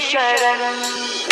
शरण